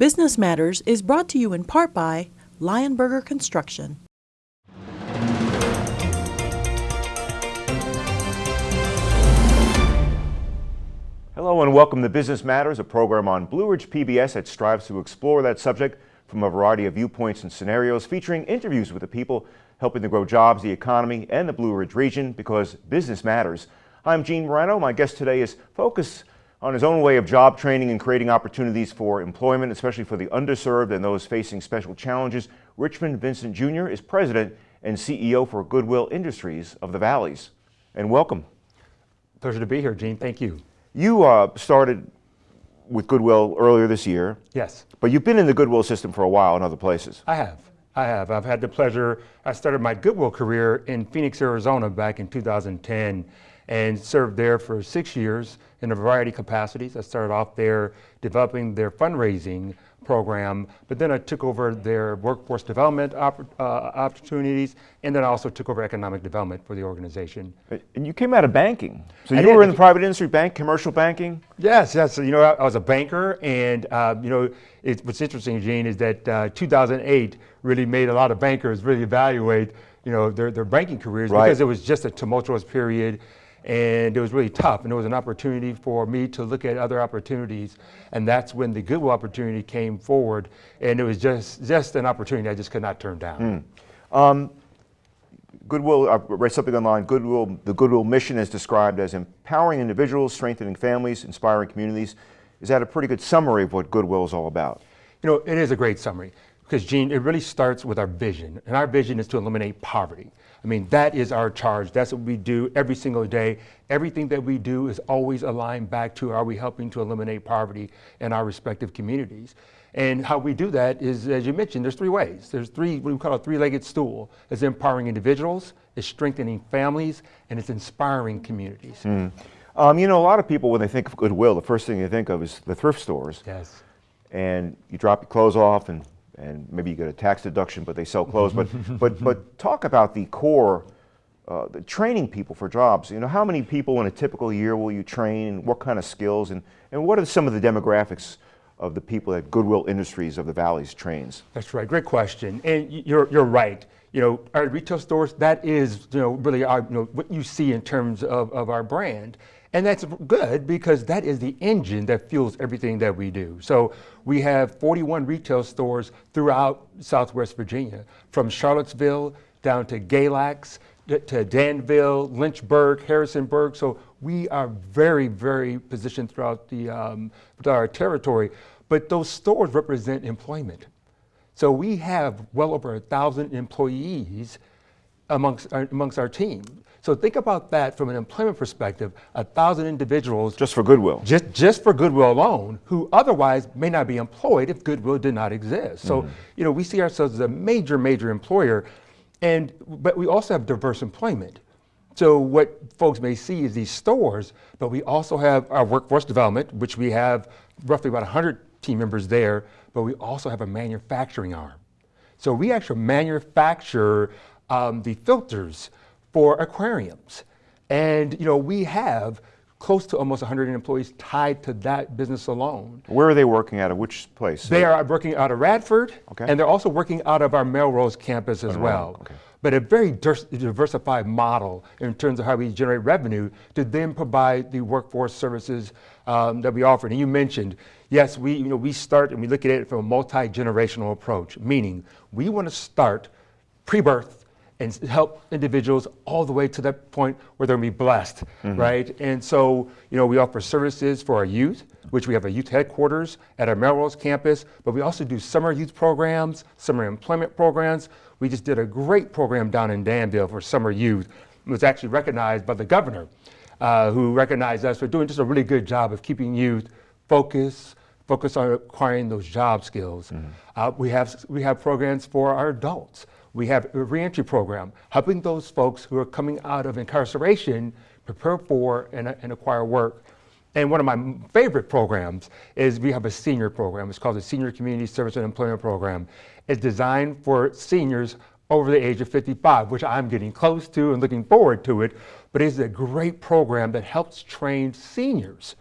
Business Matters is brought to you in part by Lionberger Construction. Hello and welcome to Business Matters, a program on Blue Ridge PBS that strives to explore that subject from a variety of viewpoints and scenarios, featuring interviews with the people helping to grow jobs, the economy, and the Blue Ridge region because business matters. I'm Gene Marrano. My guest today is focused on his own way of job training and creating opportunities for employment, especially for the underserved and those facing special challenges. Richmond Vincent Jr. is president and CEO for Goodwill Industries of the Valleys. And welcome. Pleasure to be here, Gene. Thank you. You uh, started with Goodwill earlier this year. Yes. But you've been in the Goodwill system for a while in other places. I have. I have. I've had the pleasure. I started my Goodwill career in Phoenix, Arizona back in 2010 and served there for six years in a variety of capacities. I started off there developing their fundraising program, but then I took over their workforce development opp uh, opportunities, and then I also took over economic development for the organization. And you came out of banking. So you were in the private industry, bank, commercial banking? Yes, yes. So, you know, I, I, was a banker, and uh, you know, it, what's interesting, Gene, is that uh, 2008 really made a lot of bankers really evaluate, you know, their, their banking careers right. because it was just a tumultuous period and it was really tough and it was an opportunity for me to look at other opportunities and that's when the Goodwill opportunity came forward and it was just just an opportunity I just could not turn down. Mm. Um, Goodwill, I read something online, Goodwill, the Goodwill mission is described as empowering individuals, strengthening families, inspiring communities. Is that a pretty good summary of what Goodwill is all about? You know, it is a great summary because Gene, it really starts with our vision and our vision is to eliminate poverty. I mean, that is our charge. That's what we do every single day. Everything that we do is always aligned back to are we helping to eliminate poverty in our respective communities. And how we do that is, as you mentioned, there's three ways. There's three, what we call a three-legged stool. It's empowering individuals, it's strengthening families, and it's inspiring communities. Mm. Um, you know, a lot of people, when they think of Goodwill, the first thing they think of is the thrift stores. Yes. And you drop your clothes off and and maybe you get a tax deduction, but they sell clothes. but, but, but talk about the core, uh, the training people for jobs. You know, how many people in a typical year will you train? And what kind of skills? And, and what are some of the demographics of the people that Goodwill Industries of the Valleys trains? That's right. Great question. And you're, you're right. You know, our retail stores, that is, you know, really our, you know, what you see in terms of, of our brand. And that's good because that is the engine that fuels everything that we do. So we have 41 retail stores throughout Southwest Virginia, from Charlottesville down to Galax, to Danville, Lynchburg, Harrisonburg. So we are very, very positioned throughout the, um, our territory. But those stores represent employment. So we have well over a thousand employees amongst our, amongst our team. So think about that from an employment perspective, a thousand individuals. Just for Goodwill. Just, just for Goodwill alone, who otherwise may not be employed if Goodwill did not exist. So, mm -hmm. you know, we see ourselves as a major, major employer, and, but we also have diverse employment. So what folks may see is these stores, but we also have our workforce development, which we have roughly about 100 team members there, but we also have a manufacturing arm. So we actually manufacture um, the filters for aquariums. And you know, we have close to almost 100 employees tied to that business alone. Where are they working out of? Which place? They are working out of Radford, okay. and they're also working out of our Melrose campus as well. Okay. But a very diversified model in terms of how we generate revenue to then provide the workforce services um, that we offer. And you mentioned, yes, we, you know, we start and we look at it from a multi-generational approach, meaning we want to start pre-birth and help individuals all the way to that point where they're gonna be blessed, mm -hmm. right? And so, you know, we offer services for our youth, which we have a youth headquarters at our Melrose campus, but we also do summer youth programs, summer employment programs. We just did a great program down in Danville for summer youth. It was actually recognized by the governor, uh, who recognized us for doing just a really good job of keeping youth focused, focused on acquiring those job skills. Mm uh, we, have, we have programs for our adults. We have a reentry program, helping those folks who are coming out of incarceration prepare for and, and acquire work. And one of my favorite programs is we have a senior program. It's called the Senior Community Service and Employment Program. It's designed for seniors over the age of 55, which I'm getting close to and looking forward to it. But it's a great program that helps train seniors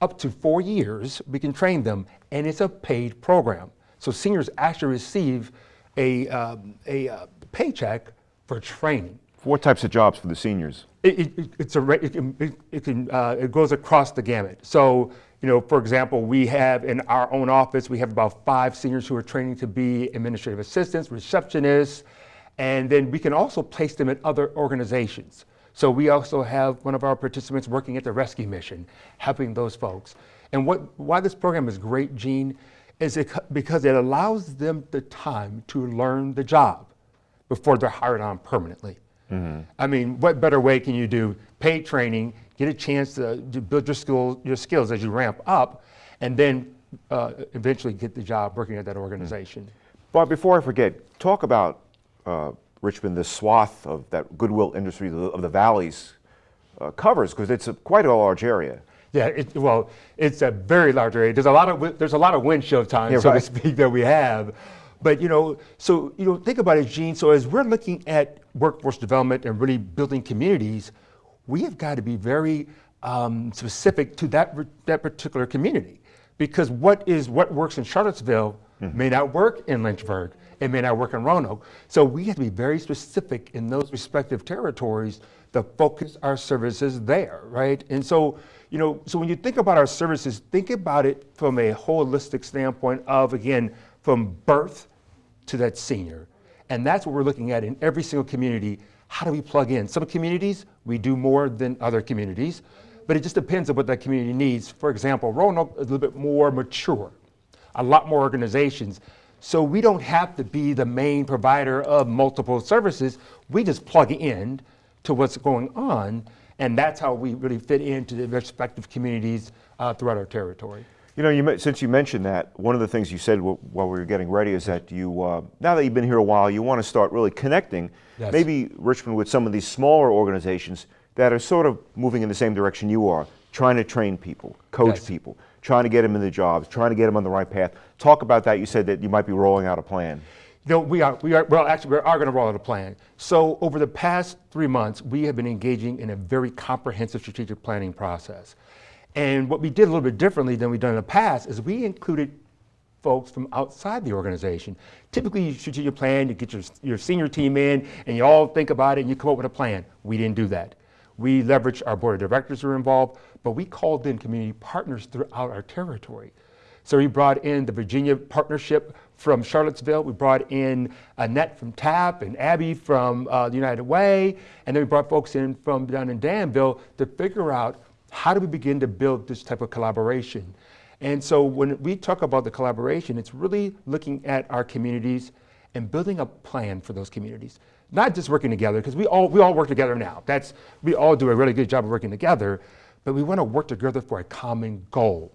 up to four years, we can train them, and it's a paid program. So seniors actually receive a, um, a uh, paycheck for training. What types of jobs for the seniors? It, it, it's a, it, can, it, can, uh, it goes across the gamut. So, you know, for example, we have in our own office, we have about five seniors who are training to be administrative assistants, receptionists, and then we can also place them in other organizations. So we also have one of our participants working at the rescue mission, helping those folks. And what, why this program is great, Gene, is it, because it allows them the time to learn the job before they're hired on permanently. Mm-hmm. I mean, what better way can you do paid training, get a chance to, to build your, skill, your skills as you ramp up, and then uh, eventually get the job working at that organization. Mm-hmm. Bob, before I forget, talk about uh, Richmond, this swath of that goodwill industry of the valleys uh, covers, because it's a, quite a large area. Yeah, it, well, it's a very large area. There's a lot of there's a lot of windshield time, yeah, so right. to speak, that we have. But you know, so you know, think about it, Gene. So as we're looking at workforce development and really building communities, we have got to be very um, specific to that that particular community, because what is what works in Charlottesville mm-hmm. may not work in Lynchburg. It may not work in Roanoke. So we have to be very specific in those respective territories to focus our services there, right? And so, you know, so when you think about our services, think about it from a holistic standpoint of again from birth to that senior. And that's what we're looking at in every single community. How do we plug in? Some communities, we do more than other communities, but it just depends on what that community needs. For example, Roanoke is a little bit more mature, a lot more organizations. So we don't have to be the main provider of multiple services. We just plug in to what's going on, and that's how we really fit into the respective communities uh, throughout our territory. You know, you, since you mentioned that, one of the things you said while we were getting ready is that you, uh, now that you've been here a while, you want to start really connecting, yes. maybe Richmond with some of these smaller organizations that are sort of moving in the same direction you are, trying to train people, coach yes. people, trying to get them in the jobs, trying to get them on the right path. Talk about that. You said that you might be rolling out a plan. You know, we are, we are, well, actually, we are going to roll out a plan. So over the past three months, we have been engaging in a very comprehensive strategic planning process. And what we did a little bit differently than we've done in the past is we included folks from outside the organization. Typically, you strategic plan, you get your, your senior team in, and you all think about it, and you come up with a plan. We didn't do that. We leveraged our board of directors who were involved, but we called in community partners throughout our territory. So we brought in the Virginia partnership from Charlottesville. We brought in Annette from TAP and Abby from uh, the United Way. And then we brought folks in from down in Danville to figure out how do we begin to build this type of collaboration? And so when we talk about the collaboration, it's really looking at our communities and building a plan for those communities. Not just working together, because we all, we all work together now. That's, we all do a really good job of working together, but we want to work together for a common goal.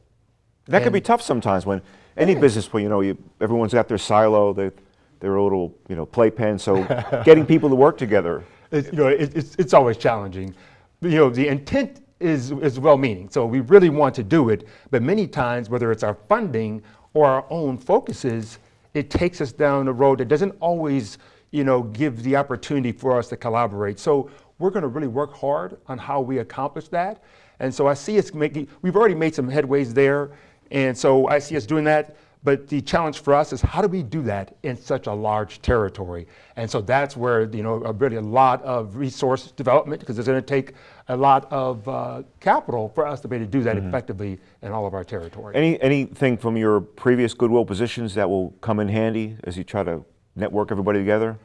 That and can be tough sometimes when any yeah. business, where you know, you, everyone's got their silo, they, their little you know, playpen, so getting people to work together. You know, it, it's, it's always challenging. You know, the intent is, is well-meaning. So we really want to do it, but many times, whether it's our funding or our own focuses, it takes us down a road that doesn't always, you know, give the opportunity for us to collaborate. So we're going to really work hard on how we accomplish that. And so I see us making, we've already made some headways there. And so I see us doing that. But the challenge for us is how do we do that in such a large territory? And so that's where, you know, really a lot of resource development, because it's going to take a lot of uh, capital for us to be able to do that mm -hmm. effectively in all of our territory. Any, anything from your previous Goodwill positions that will come in handy as you try to network everybody together?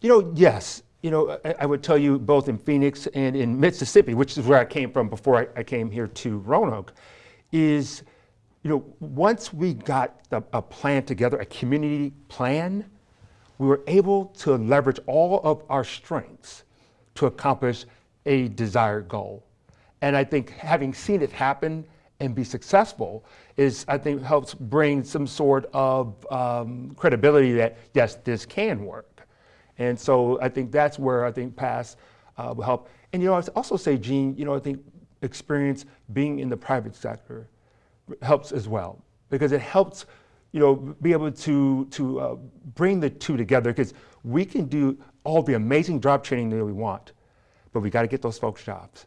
You know, yes. You know, I, I would tell you both in Phoenix and in Mississippi, which is where I came from before I, I came here to Roanoke, is you know, once we got the, a plan together, a community plan, we were able to leverage all of our strengths to accomplish a desired goal. And I think having seen it happen and be successful is, I think, helps bring some sort of um, credibility that, yes, this can work. And so I think that's where I think PASS uh, will help. And, you know, I also say, Gene, you know, I think experience being in the private sector, helps as well because it helps you know, be able to, to uh, bring the two together because we can do all the amazing job training that we want, but we got to get those folks jobs.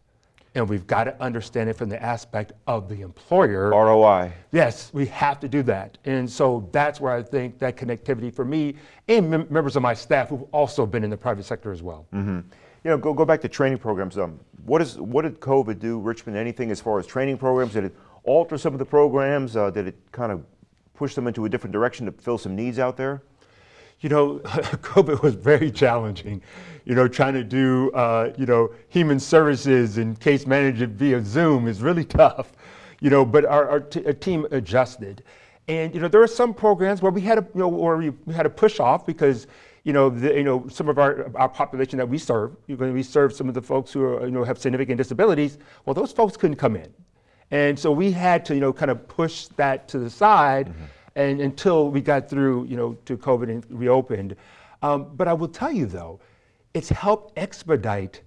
And we've got to understand it from the aspect of the employer. ROI. Yes, we have to do that. And so that's where I think that connectivity for me and mem members of my staff who've also been in the private sector as well. Mm -hmm. You know, go, go back to training programs. Um, what, is, what did COVID do, Richmond, anything as far as training programs? Did it alter some of the programs? Uh, did it kind of push them into a different direction to fill some needs out there? You know, COVID was very challenging. You know, trying to do, uh, you know, human services and case management via Zoom is really tough. You know, but our, our, our team adjusted. And, you know, there are some programs where we had to, you know, where we, had to push off because, you know, the, you know, some of our, our population that we serve, you know, we serve some of the folks who are, you know, have significant disabilities, well, those folks couldn't come in. And so we had to, you know, kind of push that to the side mm -hmm. And until we got through, you know, to COVID and reopened. Um, but I will tell you though, it's helped expedite,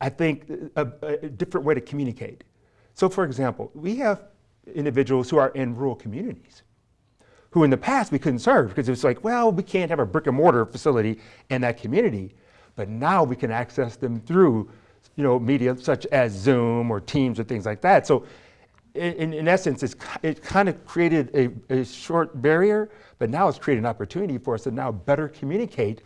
I think, a, a different way to communicate. So for example, we have individuals who are in rural communities who in the past we couldn't serve because it was like, well, we can't have a brick and mortar facility in that community. But now we can access them through you know, media such as Zoom or Teams or things like that. So in, in essence, it's, it kind of created a, a short barrier, but now it's created an opportunity for us to now better communicate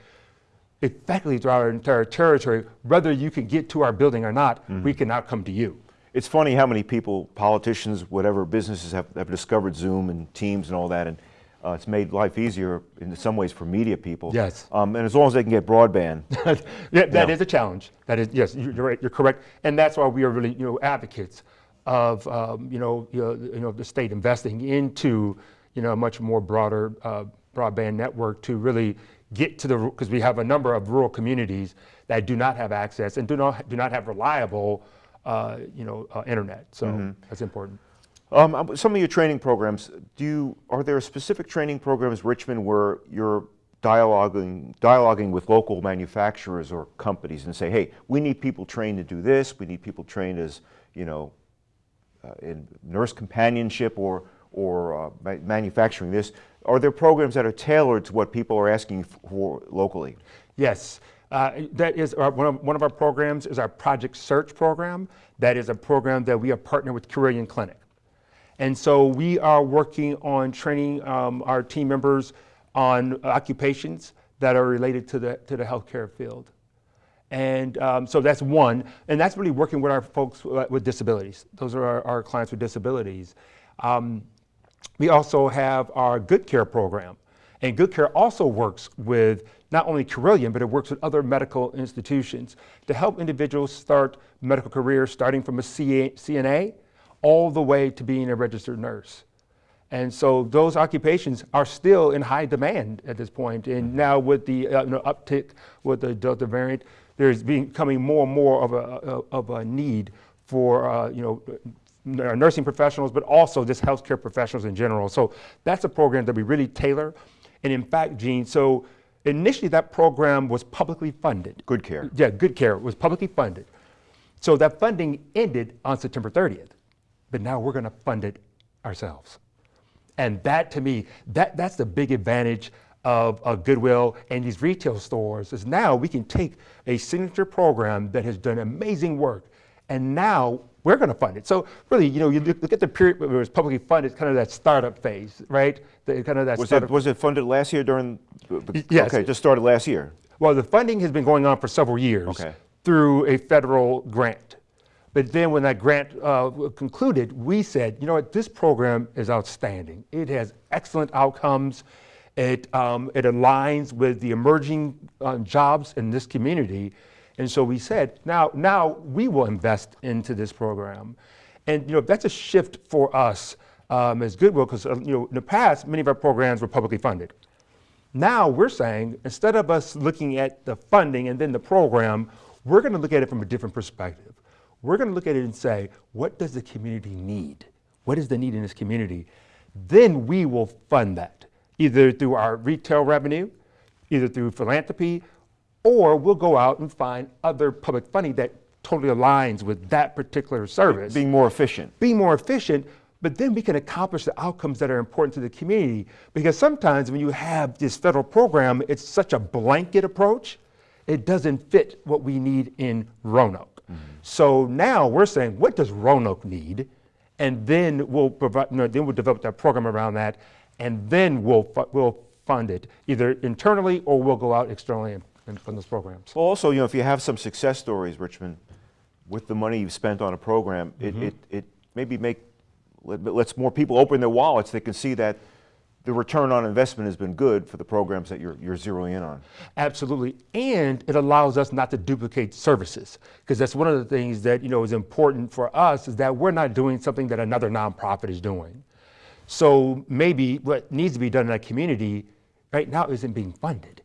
effectively throughout our entire territory, whether you can get to our building or not, mm -hmm. we can now come to you. It's funny how many people, politicians, whatever businesses have, have discovered Zoom and Teams and all that, and uh, it's made life easier in some ways for media people. Yes. Um, and as long as they can get broadband. yeah, that is a challenge. That is, yes, you're right, you're correct. And that's why we are really, you know, advocates of, um, you, know, you, know, you know, the state investing into, you know, a much more broader uh, broadband network to really get to the, because we have a number of rural communities that do not have access and do not, do not have reliable, uh, you know, uh, internet. So mm -hmm. that's important. Um, um, some of your training programs, do you, are there specific training programs, Richmond, where you're dialoguing, dialoguing with local manufacturers or companies and say, hey, we need people trained to do this, we need people trained as, you know, uh, in nurse companionship or, or uh, manufacturing this. Are there programs that are tailored to what people are asking for locally? Yes. Uh, that is our, one, of, one of our programs is our Project Search program. That is a program that we are partnered with Carilion Clinic. And so we are working on training um, our team members on occupations that are related to the, to the healthcare field. And um, so that's one, and that's really working with our folks with disabilities. Those are our, our clients with disabilities. Um, we also have our Good Care program. And Good Care also works with not only Carilion, but it works with other medical institutions to help individuals start medical careers starting from a CNA all the way to being a registered nurse. And so those occupations are still in high demand at this point. And now with the uh, you know, uptick with the Delta variant, there's becoming more and more of a, of a need for uh, you know, nursing professionals, but also just healthcare professionals in general. So that's a program that we really tailor. And in fact, Gene, so initially that program was publicly funded. Good Care. Yeah, Good Care was publicly funded. So that funding ended on September 30th but now we're going to fund it ourselves. And that to me, that, that's the big advantage of, of Goodwill and these retail stores is now we can take a signature program that has done amazing work and now we're going to fund it. So really, you know, you look at the period where it was publicly funded, kind of that startup phase, right? The, kind of that was it, was it funded last year during? Yes. Okay, just started last year. Well, the funding has been going on for several years okay. through a federal grant. But then when that grant uh, concluded, we said, you know what, this program is outstanding. It has excellent outcomes. It, um, it aligns with the emerging uh, jobs in this community. And so we said, now, now we will invest into this program. And you know, that's a shift for us um, as Goodwill, because uh, you know, in the past, many of our programs were publicly funded. Now we're saying, instead of us looking at the funding and then the program, we're going to look at it from a different perspective. We're going to look at it and say, what does the community need? What is the need in this community? Then we will fund that, either through our retail revenue, either through philanthropy, or we'll go out and find other public funding that totally aligns with that particular service. Being more efficient. Being more efficient, but then we can accomplish the outcomes that are important to the community. Because sometimes when you have this federal program, it's such a blanket approach, it doesn't fit what we need in Roanoke. Mm-hmm. So now we're saying, what does Roanoke need? And then we'll provide, you know, then we'll develop that program around that, and then we'll, we'll fund it either internally or we'll go out externally and, and fund those programs. Well, also, you know, if you have some success stories, Richmond, with the money you've spent on a program, it, mm-hmm. it, it maybe make let, lets more people open their wallets. They can see that the return on investment has been good for the programs that you're, you're zeroing in on. Absolutely, and it allows us not to duplicate services because that's one of the things that you know is important for us is that we're not doing something that another nonprofit is doing. So maybe what needs to be done in that community right now isn't being funded.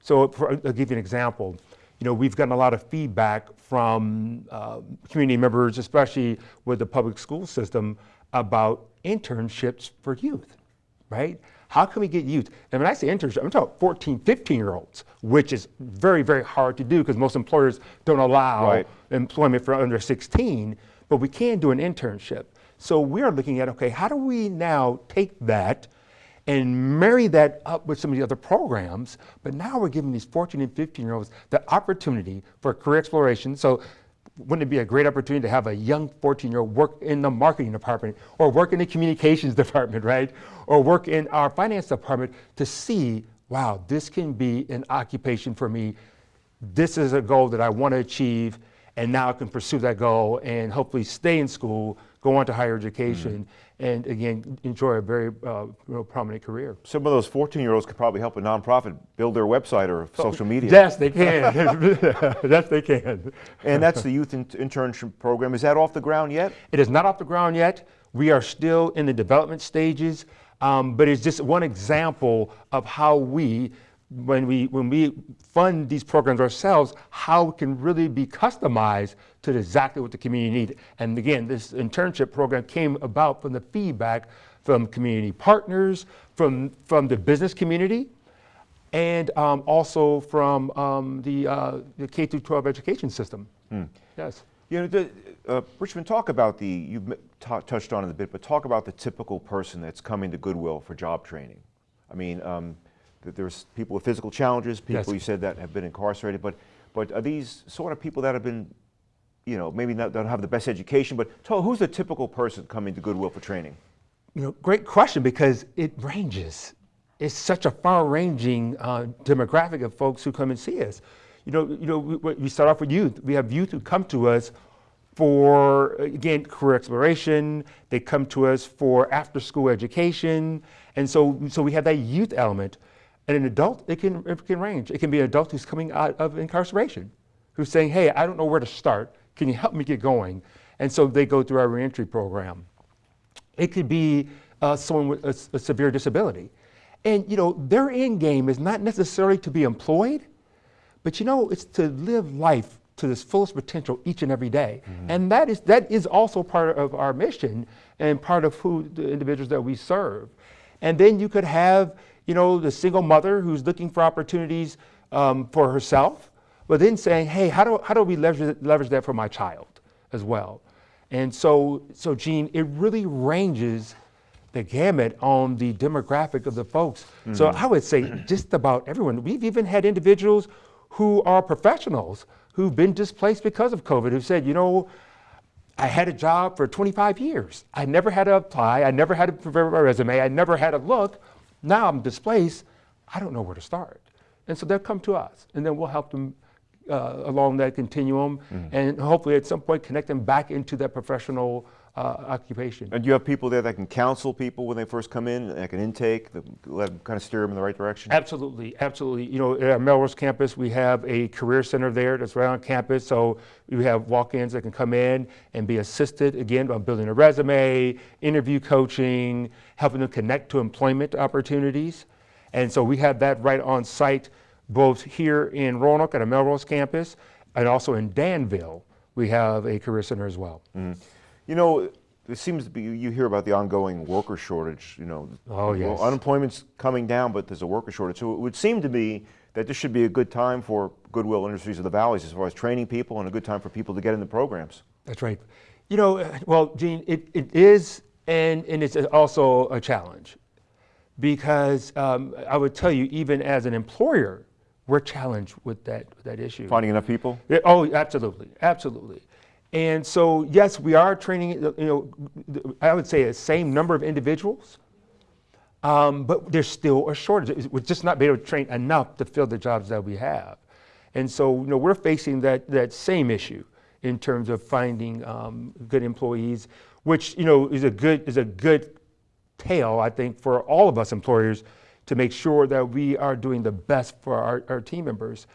So for, I'll give you an example. You know, we've gotten a lot of feedback from uh, community members, especially with the public school system, about internships for youth, right? How can we get youth? And when I say internship, I'm talking 14, 15 year olds, which is very, very hard to do because most employers don't allow Right. employment for under 16, but we can do an internship. So we're looking at, okay, how do we now take that and marry that up with some of the other programs? But now we're giving these 14 and 15 year olds the opportunity for career exploration. So wouldn't it be a great opportunity to have a young 14 year old work in the marketing department or work in the communications department, right? Or work in our finance department to see, wow, this can be an occupation for me this is a goal that I want to achieve, and now I can pursue that goal and hopefully stay in school, go on to higher education, and again, enjoy a very uh, prominent career. Some of those 14 year olds could probably help a nonprofit build their website or social media. Yes, they can. yes, they can. And that's the youth in- internship program. Is that off the ground yet? It is not off the ground yet. We are still in the development stages, um, but it's just one example of how we, when we when we fund these programs ourselves, how it can really be customized to exactly what the community needs. And again, this internship program came about from the feedback from community partners, from from the business community, and um, also from um, the, uh, the K-12 education system. Yes. You know, the, uh, Richmond, talk about the, you've touched on it a bit, but talk about the typical person that's coming to Goodwill for job training. I mean, um, there's people with physical challenges, people Yes. you said that have been incarcerated, but, but are these sort of people that have been, you know, maybe not, don't have the best education, but tell, who's the typical person coming to Goodwill for training? You know, great question because it ranges. It's such a far-ranging uh, demographic of folks who come and see us. You know, you know, we, we start off with youth. We have youth who come to us for again career exploration. They come to us for after-school education, and so so we have that youth element. And an adult, it can it can range. It can be an adult who's coming out of incarceration, who's saying, "Hey, I don't know where to start. Can you help me get going?" And so they go through our reentry program. It could be uh, someone with a severe disability. And you know, their end game is not necessarily to be employed, but you know, it's to live life to its fullest potential each and every day. And that is that is also part of our mission and part of who the individuals that we serve. And then you could have, you know, the single mother who's looking for opportunities um, for herself, but then saying, hey, how do, how do we leverage, leverage that for my child as well? And so, so Gene, it really ranges the gamut on the demographic of the folks. So I would say just about everyone. We've even had individuals who are professionals who've been displaced because of COVID who said, you know, I had a job for 25 years. I never had to apply. I never had to prepare my resume. I never had to look. Now I'm displaced. I don't know where to start. And so they'll come to us, and then we'll help them uh, along that continuum, and hopefully at some point connect them back into that professional uh, occupation. And you have people there that can counsel people when they first come in, like an intake, that let them kind of steer them in the right direction? Absolutely, absolutely. You know, at Melrose campus, we have a career center there that's right on campus. So we have walk-ins that can come in and be assisted again on building a resume, interview coaching, helping them connect to employment opportunities. And so we have that right on site, both here in Roanoke at our Melrose campus, and also in Danville. We have a career center as well. You know, it seems to be, you hear about the ongoing worker shortage, you know. Oh, well. Unemployment's coming down, but there's a worker shortage. So it would seem to me that this should be a good time for Goodwill Industries of the Valleys as far as training people and a good time for people to get in the programs. That's right. You know, well, Gene, it, it is, and, and it's also a challenge because um, I would tell you, even as an employer, we're challenged with that, that issue. Finding enough people? Yeah, oh, absolutely, absolutely. And so, yes, we are training, you know, I would say the same number of individuals, um, but there's still a shortage. We're just not being able to train enough to fill the jobs that we have. And so, you know, we're facing that, that same issue in terms of finding um, good employees, which, you know, is a good, is a good tale, I think, for all of us employers to make sure that we are doing the best for our, our team members.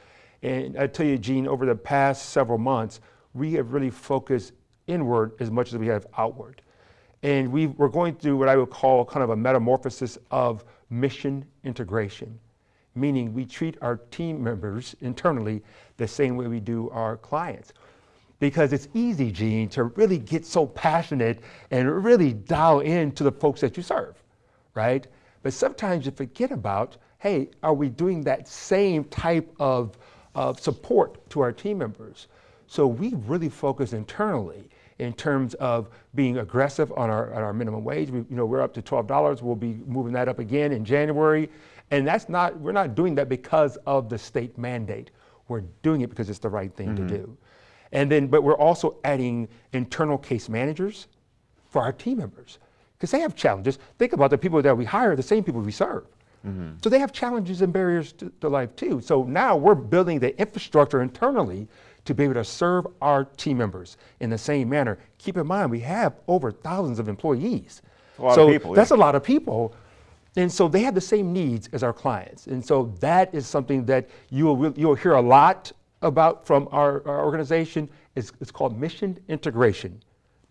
And I tell you, Gene, over the past several months, we have really focused inward as much as we have outward. And we are going through what I would call kind of a metamorphosis of mission integration, meaning we treat our team members internally the same way we do our clients. Because it's easy, Gene, to really get so passionate and really dial into the folks that you serve, right? But sometimes you forget about, hey, are we doing that same type of, of support to our team members? So we really focus internally in terms of being aggressive on our, on our minimum wage. We, you know, we're up to $12. We'll be moving that up again in January. And that's not, we're not doing that because of the state mandate. We're doing it because it's the right thing mm-hmm. to do. And then, but we're also adding internal case managers for our team members because they have challenges. Think about the people that we hire, the same people we serve. Mm-hmm. So they have challenges and barriers to, to life too. So now we're building the infrastructure internally to be able to serve our team members in the same manner. Keep in mind, we have over thousands of employees. A so people, that's a lot of people. And so they have the same needs as our clients. And so that is something that you will, you'll hear a lot about from our, our organization. It's, it's called mission integration,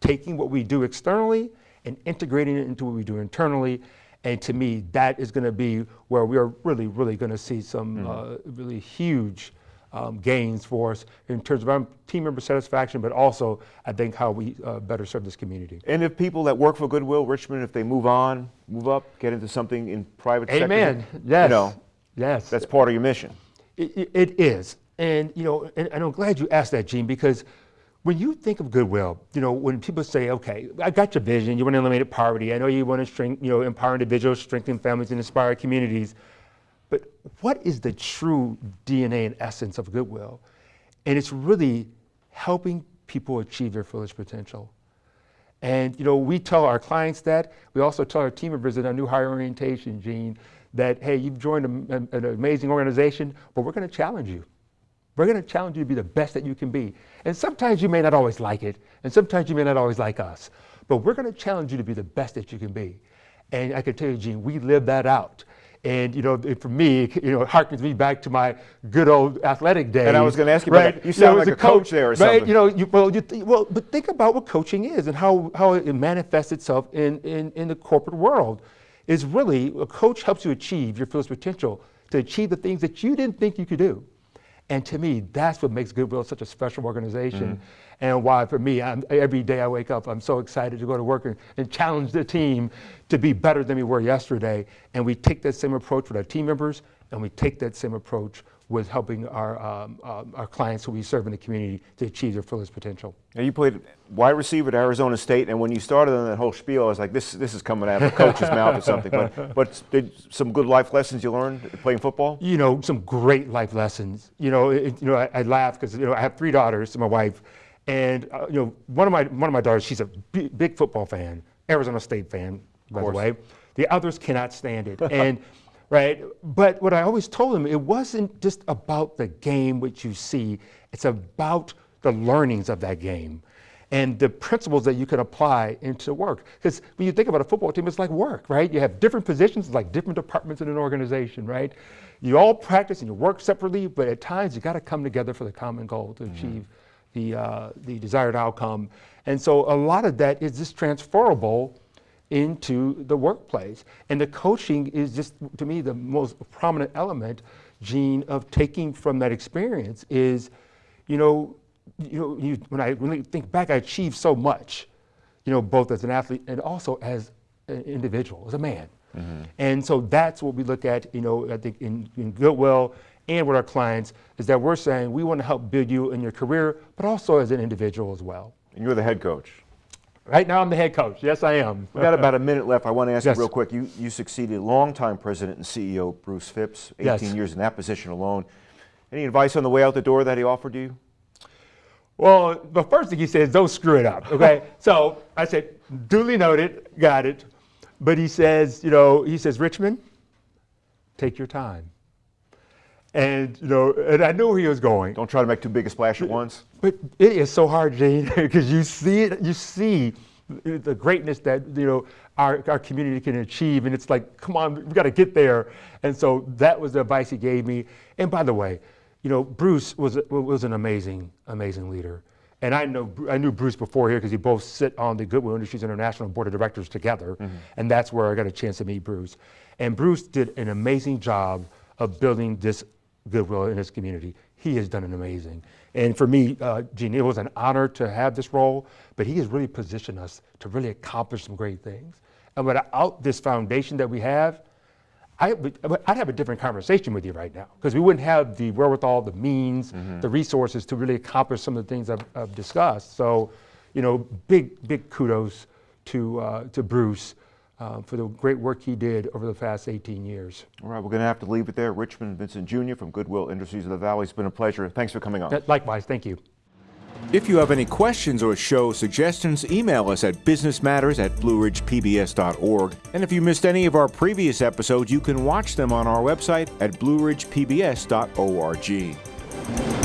taking what we do externally and integrating it into what we do internally. And to me, that is going to be where we are really, really going to see some mm-hmm. uh, really huge um, gains for us in terms of our team member satisfaction, but also I think how we uh, better serve this community. And if people that work for Goodwill Richmond, if they move on, move up, get into something in private Amen. sector, yes. you know, yes, that's part of your mission. it, it is, and you know, and, and I'm glad you asked that, Gene, because when you think of Goodwill, you know, when people say, okay, I got your vision, you want to eliminate poverty, I know you want to strengthen, you know, empower individuals, strengthen families, and inspire communities. But what is the true DNA and essence of Goodwill? And it's really helping people achieve their fullest potential. And you know, we tell our clients that. We also tell our team members in our new hire orientation, Gene, that hey, you've joined a, an amazing organization, but we're going to challenge you. We're going to challenge you to be the best that you can be. And sometimes you may not always like it, and sometimes you may not always like us, but we're going to challenge you to be the best that you can be. And I can tell you, Gene, we live that out. And you know, for me, you know, it harkens me back to my good old athletic days. And I was going to ask you right? about that. You sound you know, like a coach, coach, there or right? something. You know, you, well, you th- well, but think about what coaching is and how, how it manifests itself in, in, in the corporate world. Is really a coach helps you achieve your fullest potential to achieve the things that you didn't think you could do. And to me, that's what makes Goodwill such a special organization. Mm-hmm. And why, for me, I'm, every day I wake up, I'm so excited to go to work and, and, challenge the team to be better than we were yesterday. And we take that same approach with our team members, and we take that same approach with helping our, um, uh, our clients who we serve in the community to achieve their fullest potential. Now you played wide receiver at Arizona State, and when you started on that whole spiel, I was like, this, this is coming out of a coach's mouth or something. But, but did some good life lessons you learned playing football? You know, some great life lessons. You know, it, you know, I, I laugh because you know I have three daughters, my wife, and uh, you know, one of my one of my daughters, she's a big, big football fan, Arizona State fan, by the way. The others cannot stand it, and right? But what I always told them, it wasn't just about the game which you see, it's about the learnings of that game and the principles that you can apply into work. Because when you think about a football team, it's like work, right? You have different positions, like different departments in an organization, right? You all practice and you work separately, but at times you got to come together for the common goal to mm-hmm. achieve the, uh, the desired outcome. And so a lot of that is just transferable into the workplace. And the coaching is just, to me, the most prominent element, Gene, of taking from that experience is, you know, you know, you, when I really think back, I achieved so much, you know, both as an athlete and also as an individual, as a man. Mm-hmm. And so that's what we look at, you know, I think in, in Goodwill and with our clients is that we're saying we want to help build you in your career, but also as an individual as well. And you're the head coach. Right now, I'm the head coach. Yes, I am. We've got about a minute left. I want to ask yes. you real quick. You, you succeeded longtime president and CEO Bruce Phipps, 18 yes. years in that position alone. Any advice on the way out the door that he offered you? Well, the first thing he said is don't screw it up, okay? so I said, duly noted, got it. But he says, you know, he says, Richmond, take your time. And you know, and I knew where he was going. Don't try to make too big a splash at once. But it is so hard, Gene, because you see it, you see the greatness that you know our, our community can achieve, and it's like, come on, we've got to get there. And so that was the advice he gave me. And by the way, you know, Bruce was was an amazing, amazing leader. And I know I knew Bruce before here because we both sit on the Goodwill Industries International Board of Directors together, mm-hmm. and that's where I got a chance to meet Bruce. And Bruce did an amazing job of building this goodwill in his community. He has done an amazing. And for me, uh, Gene, it was an honor to have this role, but he has really positioned us to really accomplish some great things. And without this foundation that we have, I, would have a different conversation with you right now because we wouldn't have the wherewithal, the means, mm-hmm. the resources to really accomplish some of the things I've, I've discussed. So, you know, big, big kudos to, uh, to Bruce uh, for the great work he did over the past 18 years. All right, we're going to have to leave it there. Richmond Vincent Jr. from Goodwill Industries of the Valley. It's been a pleasure. Thanks for coming on. Likewise, thank you. If you have any questions or show suggestions, email us at businessmatters at blueridgepbs.org. And if you missed any of our previous episodes, you can watch them on our website at blueridgepbs.org.